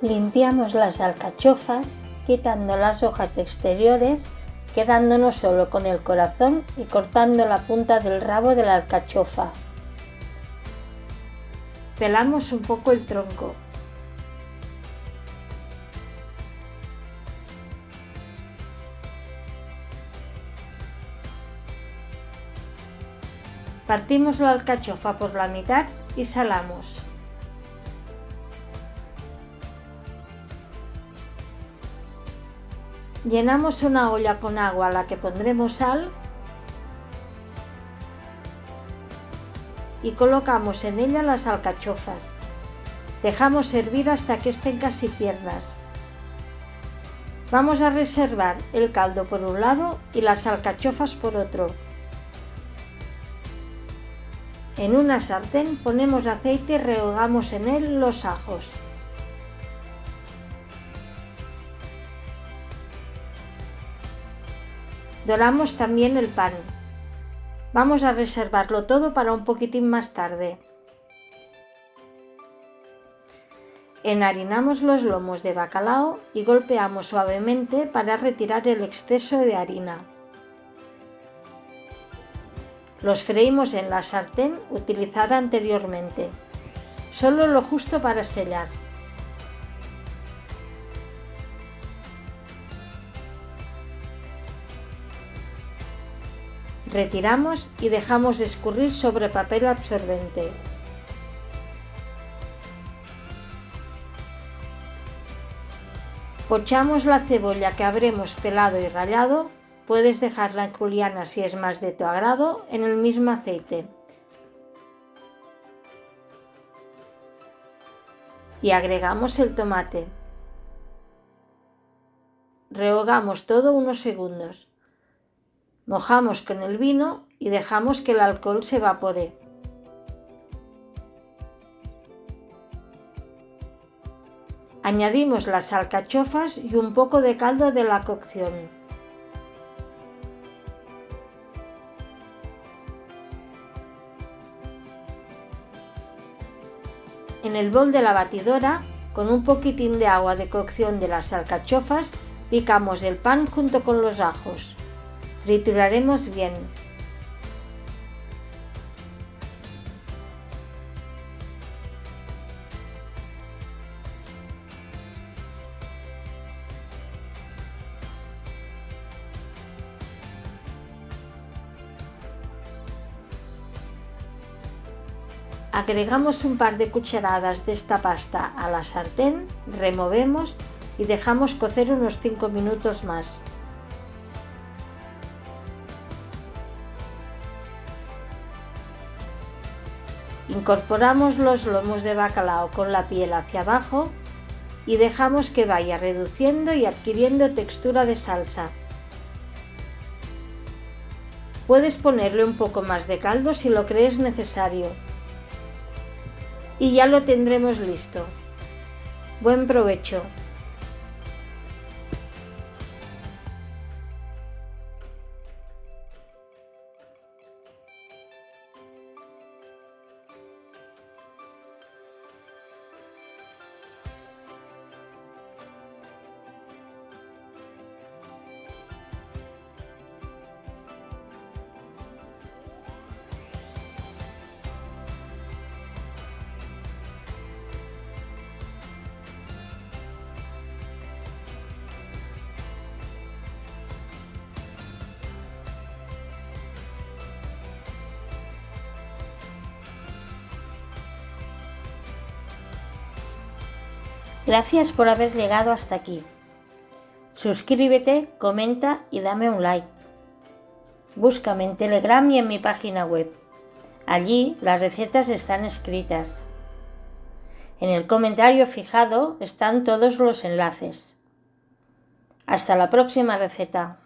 Limpiamos las alcachofas quitando las hojas exteriores, quedándonos solo con el corazón y cortando la punta del rabo de la alcachofa. Pelamos un poco el tronco. Partimos la alcachofa por la mitad y salamos. Llenamos una olla con agua a la que pondremos sal y colocamos en ella las alcachofas. Dejamos hervir hasta que estén casi tiernas. Vamos a reservar el caldo por un lado y las alcachofas por otro. En una sartén ponemos aceite y rehogamos en él los ajos. Doramos también el pan. Vamos a reservarlo todo para un poquitín más tarde. Enharinamos los lomos de bacalao y golpeamos suavemente para retirar el exceso de harina. Los freímos en la sartén utilizada anteriormente, solo lo justo para sellar. Retiramos y dejamos escurrir sobre papel absorbente. Pochamos la cebolla que habremos pelado y rallado, puedes dejarla en juliana si es más de tu agrado, en el mismo aceite. Y agregamos el tomate. Rehogamos todo unos segundos. Mojamos con el vino y dejamos que el alcohol se evapore. Añadimos las alcachofas y un poco de caldo de la cocción. En el bol de la batidora, con un poquitín de agua de cocción de las alcachofas, picamos el pan junto con los ajos. Trituraremos bien. Agregamos un par de cucharadas de esta pasta a la sartén, removemos y dejamos cocer unos 5 minutos más. Incorporamos los lomos de bacalao con la piel hacia abajo y dejamos que vaya reduciendo y adquiriendo textura de salsa. Puedes ponerle un poco más de caldo si lo crees necesario. Y ya lo tendremos listo. Buen provecho. Gracias por haber llegado hasta aquí. Suscríbete, comenta y dame un like. Búscame en Telegram y en mi página web. Allí las recetas están escritas. En el comentario fijado están todos los enlaces. Hasta la próxima receta.